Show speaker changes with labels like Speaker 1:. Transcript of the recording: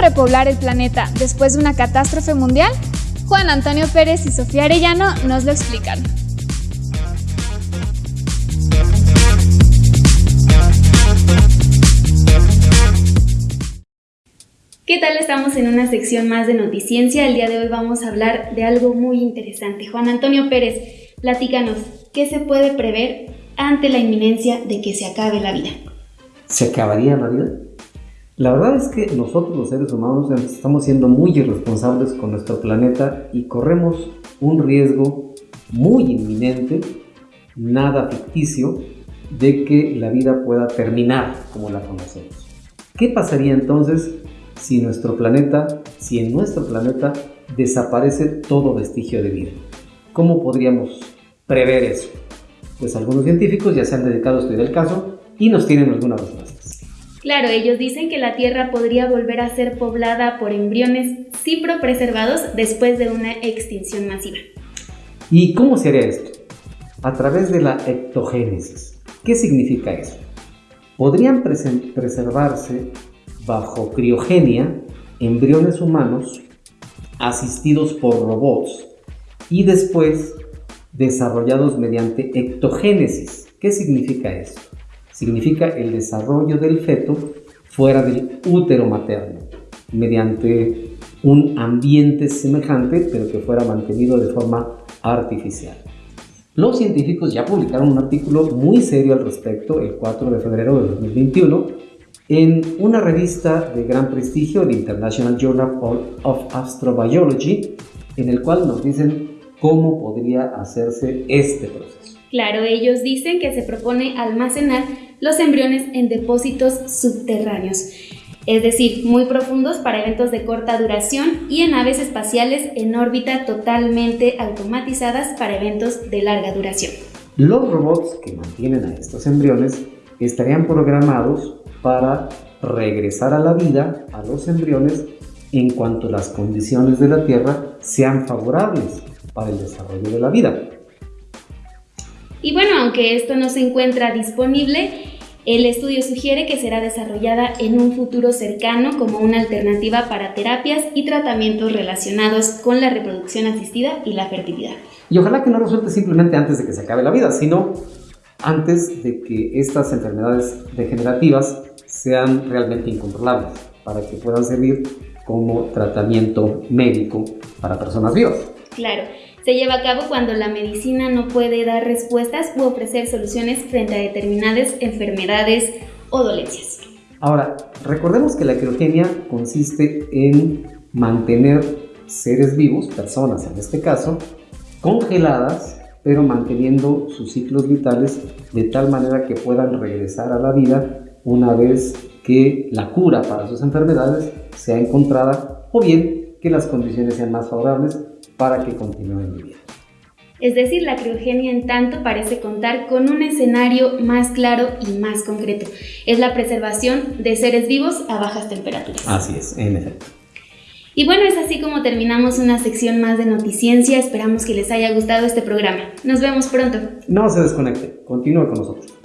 Speaker 1: repoblar el planeta después de una catástrofe mundial? Juan Antonio Pérez y Sofía Arellano nos lo explican.
Speaker 2: ¿Qué tal? Estamos en una sección más de Noticiencia. El día de hoy vamos a hablar de algo muy interesante. Juan Antonio Pérez, platícanos, ¿qué se puede prever ante la inminencia de que se acabe la vida?
Speaker 3: ¿Se acabaría la vida? La verdad es que nosotros los seres humanos estamos siendo muy irresponsables con nuestro planeta y corremos un riesgo muy inminente, nada ficticio, de que la vida pueda terminar como la conocemos. ¿Qué pasaría entonces si nuestro planeta, si en nuestro planeta desaparece todo vestigio de vida. ¿Cómo podríamos prever eso? Pues algunos científicos ya se han dedicado a estudiar el caso y nos tienen algunas respuestas.
Speaker 2: Claro, ellos dicen que la Tierra podría volver a ser poblada por embriones preservados después de una extinción masiva.
Speaker 3: ¿Y cómo se haría esto? A través de la ectogénesis. ¿Qué significa eso? Podrían preservarse bajo criogenia embriones humanos asistidos por robots y después desarrollados mediante ectogénesis. ¿Qué significa esto? Significa el desarrollo del feto fuera del útero materno, mediante un ambiente semejante, pero que fuera mantenido de forma artificial. Los científicos ya publicaron un artículo muy serio al respecto el 4 de febrero de 2021 en una revista de gran prestigio, el International Journal of Astrobiology, en el cual nos dicen cómo podría hacerse este proceso.
Speaker 2: Claro, ellos dicen que se propone almacenar los embriones en depósitos subterráneos, es decir, muy profundos para eventos de corta duración y en naves espaciales en órbita totalmente automatizadas para eventos de larga duración.
Speaker 3: Los robots que mantienen a estos embriones estarían programados para regresar a la vida a los embriones en cuanto las condiciones de la Tierra sean favorables para el desarrollo de la vida.
Speaker 2: Y bueno, aunque esto no se encuentra disponible, el estudio sugiere que será desarrollada en un futuro cercano como una alternativa para terapias y tratamientos relacionados con la reproducción asistida y la fertilidad.
Speaker 3: Y ojalá que no resulte simplemente antes de que se acabe la vida, sino antes de que estas enfermedades degenerativas sean realmente incontrolables, para que puedan servir como tratamiento médico para personas vivas.
Speaker 2: Claro, se lleva a cabo cuando la medicina no puede dar respuestas u ofrecer soluciones frente a determinadas enfermedades o dolencias.
Speaker 3: Ahora, recordemos que la criogenia consiste en mantener seres vivos, personas en este caso, congeladas pero manteniendo sus ciclos vitales de tal manera que puedan regresar a la vida una vez que la cura para sus enfermedades sea encontrada o bien que las condiciones sean más favorables para que continúen viviendo.
Speaker 2: Es decir, la criogenia en tanto parece contar con un escenario más claro y más concreto. Es la preservación de seres vivos a bajas temperaturas.
Speaker 3: Así es, en efecto.
Speaker 2: Y bueno, es así como terminamos una sección más de Noticiencia. Esperamos que les haya gustado este programa. Nos vemos pronto.
Speaker 3: No se desconecte, continúe con nosotros.